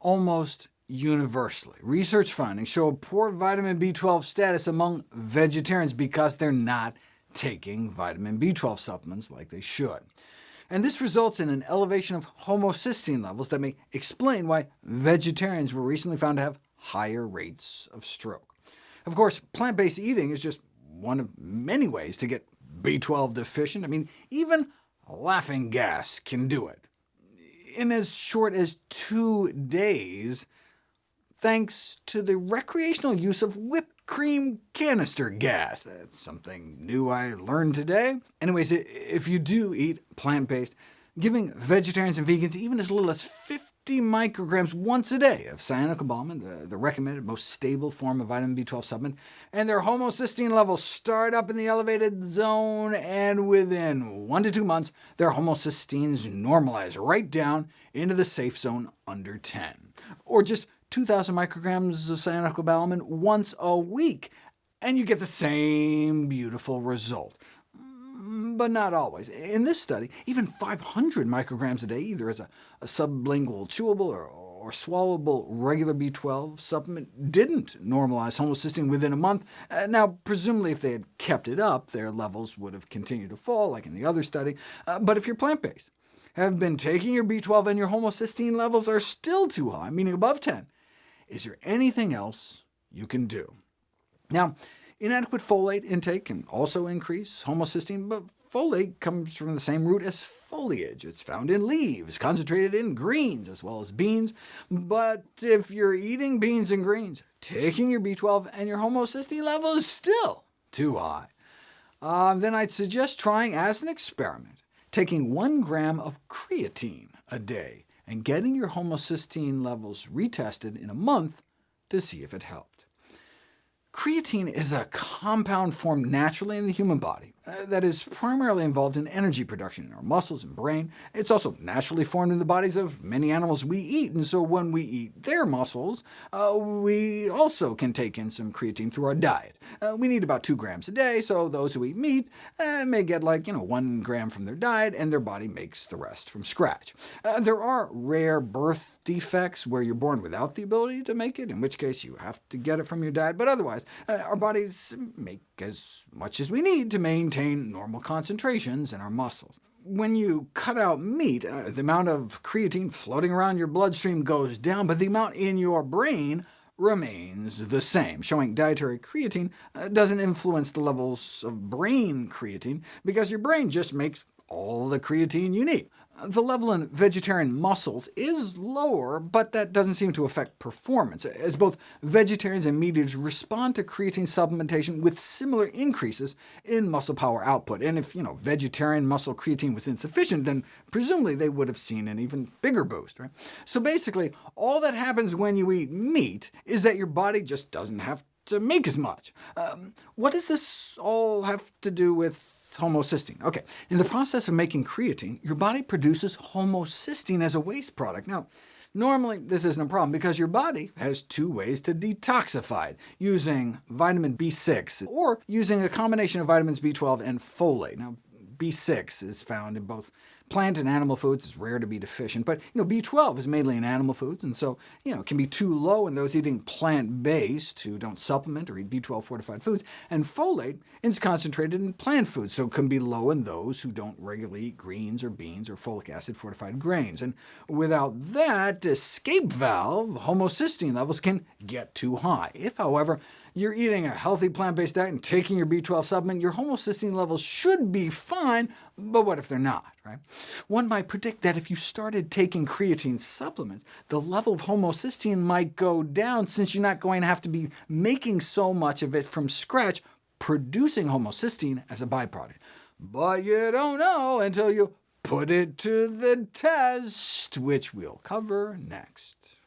almost universally. Research findings show a poor vitamin B12 status among vegetarians because they're not taking vitamin B12 supplements like they should. And this results in an elevation of homocysteine levels that may explain why vegetarians were recently found to have higher rates of stroke. Of course, plant-based eating is just one of many ways to get B12 deficient. I mean, even laughing gas can do it. In as short as two days, thanks to the recreational use of whipped cream canister gas. That's something new I learned today. Anyways, if you do eat plant-based, giving vegetarians and vegans even as little as 50 micrograms once a day of cyanocobalamin, the, the recommended most stable form of vitamin B12 supplement, and their homocysteine levels start up in the elevated zone, and within one to two months, their homocysteines normalize right down into the safe zone under 10. Or just 2,000 micrograms of cyanocobalamin once a week, and you get the same beautiful result. But not always. In this study, even 500 micrograms a day, either as a, a sublingual chewable or, or swallowable regular B12 supplement, didn't normalize homocysteine within a month. Uh, now, presumably if they had kept it up, their levels would have continued to fall, like in the other study. Uh, but if you're plant-based, have been taking your B12 and your homocysteine levels are still too high, meaning above 10, is there anything else you can do? Now, inadequate folate intake can also increase homocysteine, but folate comes from the same root as foliage. It's found in leaves, concentrated in greens as well as beans. But if you're eating beans and greens, taking your B12 and your homocysteine level is still too high, uh, then I'd suggest trying as an experiment, taking 1 gram of creatine a day and getting your homocysteine levels retested in a month to see if it helped. Creatine is a compound formed naturally in the human body that is primarily involved in energy production in our muscles and brain. It's also naturally formed in the bodies of many animals we eat, and so when we eat their muscles, uh, we also can take in some creatine through our diet. Uh, we need about 2 grams a day, so those who eat meat uh, may get like you know, 1 gram from their diet, and their body makes the rest from scratch. Uh, there are rare birth defects where you're born without the ability to make it, in which case you have to get it from your diet, but otherwise, uh, our bodies make as much as we need to maintain normal concentrations in our muscles. When you cut out meat, uh, the amount of creatine floating around your bloodstream goes down, but the amount in your brain remains the same, showing dietary creatine uh, doesn't influence the levels of brain creatine, because your brain just makes all the creatine you need. The level in vegetarian muscles is lower, but that doesn't seem to affect performance, as both vegetarians and meat eaters respond to creatine supplementation with similar increases in muscle power output. And if you know, vegetarian muscle creatine was insufficient, then presumably they would have seen an even bigger boost. Right? So basically, all that happens when you eat meat is that your body just doesn't have to make as much. Um, what does this all have to do with homocysteine. OK, in the process of making creatine, your body produces homocysteine as a waste product. Now, normally this isn't a problem, because your body has two ways to detoxify it, using vitamin B6, or using a combination of vitamins B12 and folate. Now, B6 is found in both plant and animal foods. is rare to be deficient, but you know, B12 is mainly in animal foods, and so you know, it can be too low in those eating plant-based who don't supplement or eat B12-fortified foods, and folate is concentrated in plant foods, so it can be low in those who don't regularly eat greens or beans or folic acid-fortified grains. And without that escape valve, homocysteine levels can get too high. If, however, you're eating a healthy plant-based diet and taking your B12 supplement, your homocysteine levels should be fine, but what if they're not? Right? One might predict that if you started taking creatine supplements, the level of homocysteine might go down, since you're not going to have to be making so much of it from scratch, producing homocysteine as a byproduct. But you don't know until you put it to the test, which we'll cover next.